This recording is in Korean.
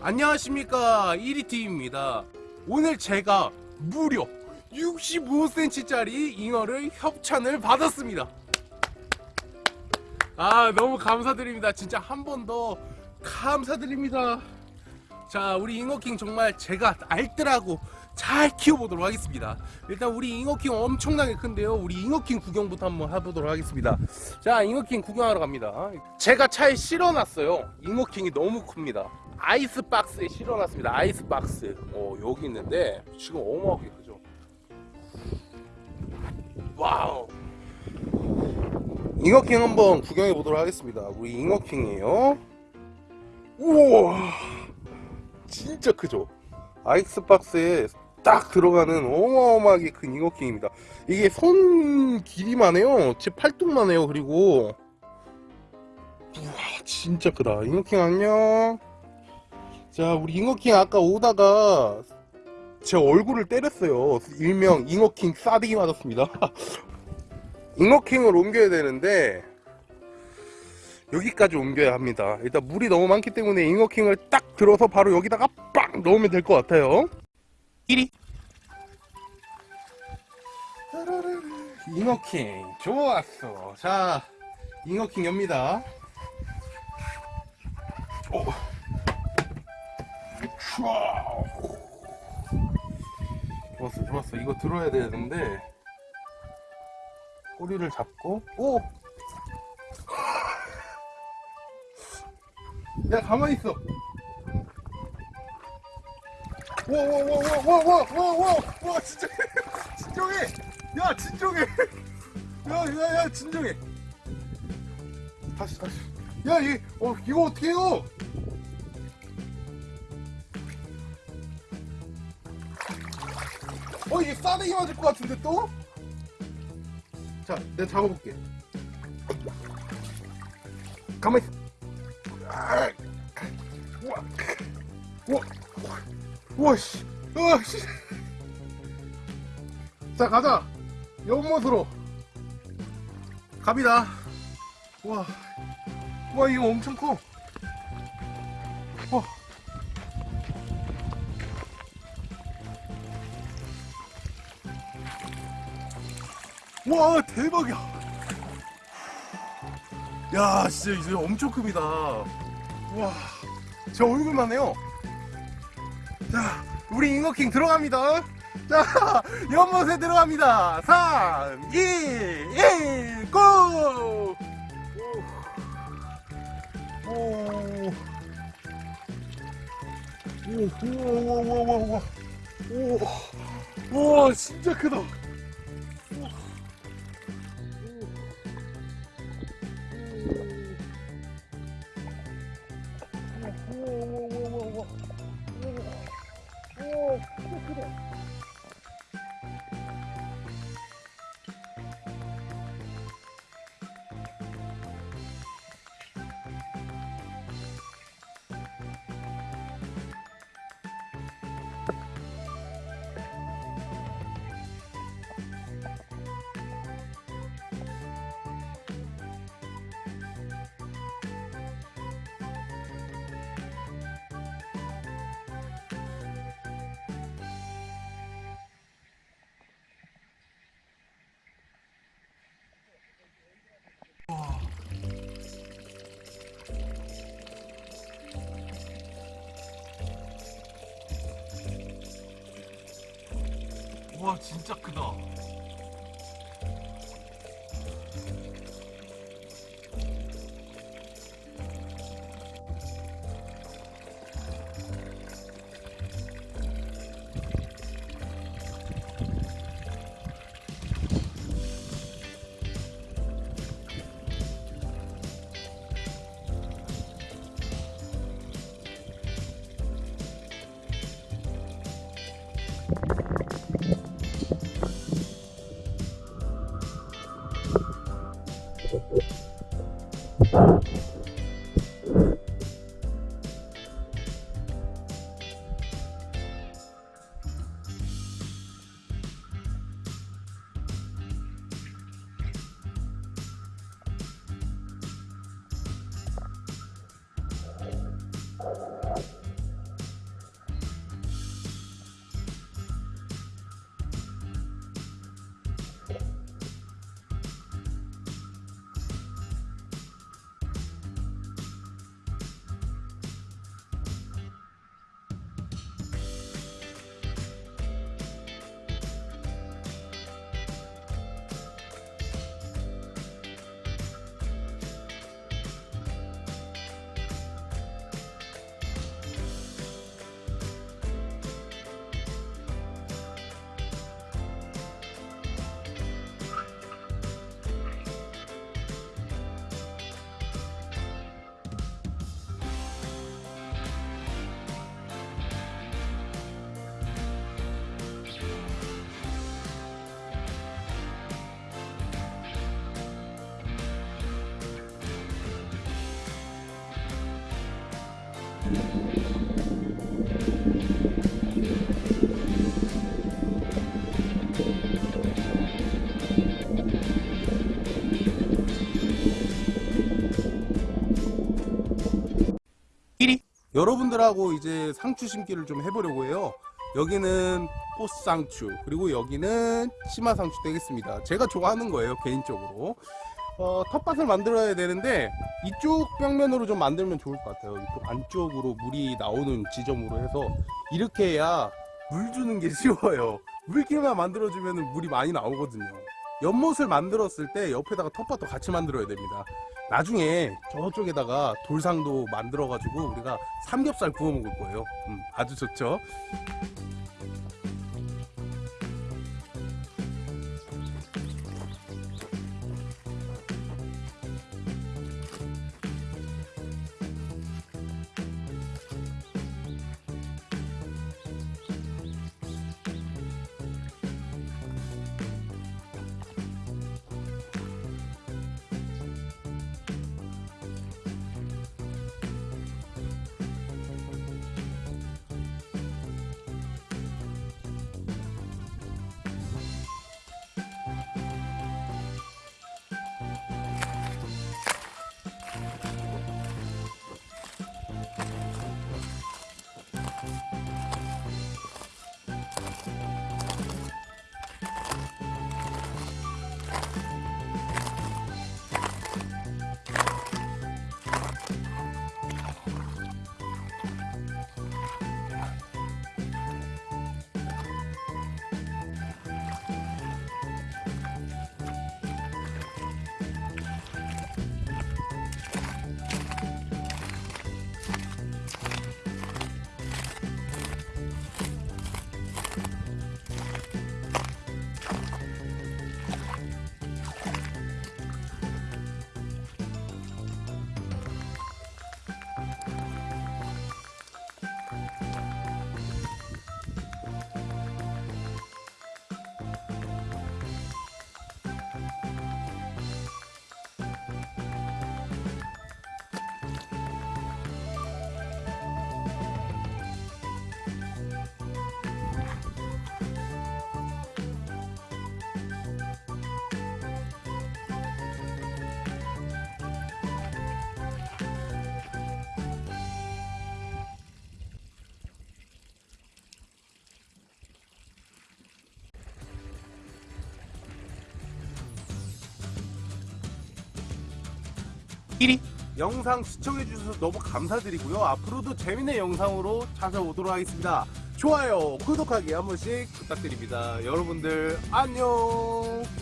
안녕하십니까. 1위팀입니다. 오늘 제가 무려 65cm짜리 잉어를 협찬을 받았습니다. 아 너무 감사드립니다. 진짜 한 번 더 감사드립니다. 자 우리 잉어킹 정말 제가 알뜰하고 잘 키워보도록 하겠습니다. 일단 우리 잉어킹 엄청나게 큰데요. 우리 잉어킹 구경부터 한번 해보도록 하겠습니다. 자 잉어킹 구경하러 갑니다. 제가 차에 실어놨어요. 잉어킹이 너무 큽니다 아이스박스에 실어놨습니다. 아이스박스. 어 여기 있는데 지금 어마어마하게 크죠? wow. 잉어킹 한번 구경해 보도록 하겠습니다. 우리 잉어킹이에요. 우와. 진짜 크죠? 아이스박스에 딱 들어가는 어마어마하게 큰 잉어킹입니다. 이게 손 길이만 해요. 제 팔뚝만 해요 그리고. 우와 진짜 크다. 잉어킹 안녕 자 우리 잉어킹 아까 오다가 제 얼굴을 때렸어요. 일명 잉어킹 싸대기 맞았습니다. 잉어킹을 옮겨야 되는데 여기까지 옮겨야 합니다. 일단 물이 너무 많기 때문에 잉어킹을 딱 들어서 바로 여기다가 빵 넣으면 될 것 같아요. 1위. 잉어킹 좋았어. 자 잉어킹 엽니다. 오. 촤. 좋았어 좋았어 이거 들어야 되는데 꼬리를 잡고 오! 야 가만히 있어 와와와와와와와와와 진짜 진정해 야 진정해 야야야 진정해 다시 다시 야이 어 이거 어떻게 해요 어 이게 싸대기 맞을 것 같은데 또? 자 내가 잡아볼게. 가만히 있어. 아, 우와. 우와. 우와 씨. 우와 씨. 자 가자. 연못으로. 갑니다. 와, 와 이거 엄청 커 와 대박이야 야 진짜 이제 엄청 큽니다 와제 얼굴만 해요 자 우리 잉어킹 들어갑니다 자 연못에 들어갑니다 3 2 1 고! 오. 오. 오, 우와, 우와, 우와, 우와. 오, 와, 진짜 크다. 와 진짜 크다 you. 여러분들하고 이제 상추 심기를 좀 해보려고 해요. 여기는 꽃상추 그리고 여기는 치마상추 되겠습니다. 제가 좋아하는 거예요 개인적으로. 어, 텃밭을 만들어야 되는데 이쪽 벽면으로 좀 만들면 좋을 것 같아요. 이쪽 안쪽으로 물이 나오는 지점으로 해서 이렇게 해야 물 주는 게 쉬워요. 물길만 만들어주면 물이 많이 나오거든요. 연못을 만들었을 때 옆에다가 텃밭도 같이 만들어야 됩니다. 나중에 저쪽에다가 돌상도 만들어 가지고 우리가 삼겹살 구워 먹을 거예요. 음, 아주 좋죠. 영상 시청해주셔서 너무 감사드리고요. 앞으로도 재밌는 영상으로 찾아오도록 하겠습니다. 좋아요, 구독하기 한 번씩 부탁드립니다. 여러분들 안녕.